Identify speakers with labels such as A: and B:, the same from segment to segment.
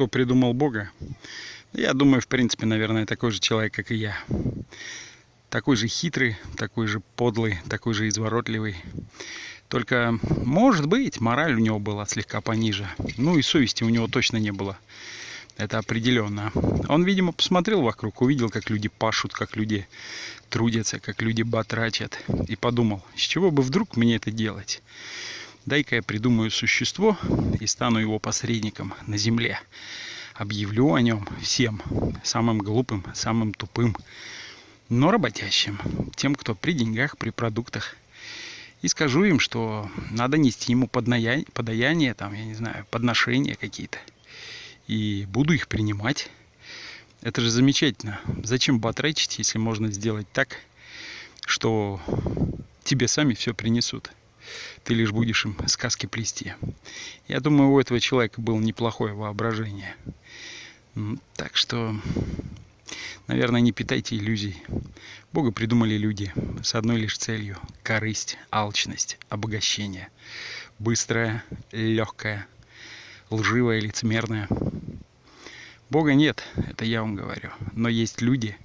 A: кто придумал Бога? Я думаю, в принципе, наверное, такой же человек, как и я. Такой же хитрый, такой же подлый, такой же изворотливый. Только, может быть, мораль у него была слегка пониже. Ну и совести у него точно не было. Это определенно. Он, видимо, посмотрел вокруг, увидел, как люди пашут, как люди трудятся, как люди батрачат. И подумал, с чего бы вдруг мне это делать? Дай-ка я придумаю существо и стану его посредником на земле. Объявлю о нем всем, самым глупым, самым тупым, но работящим, тем, кто при деньгах, при продуктах. И скажу им, что надо нести ему подаяние, там, я не знаю, подношения какие-то. И буду их принимать. Это же замечательно. Зачем батрачить, если можно сделать так, что тебе сами все принесут? Ты лишь будешь им сказки плести. Я думаю, у этого человека было неплохое воображение. Так что, наверное, не питайте иллюзий. Бога придумали люди с одной лишь целью – корысть, алчность, обогащение. Быстрое, легкое, лживое, лицемерное. Бога нет, это я вам говорю. Но есть люди,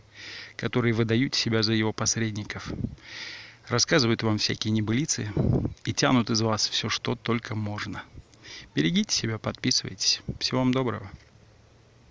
A: которые выдают себя за его посредников рассказывают вам всякие небылицы и тянут из вас все, что только можно. Берегите себя, подписывайтесь. Всего вам доброго.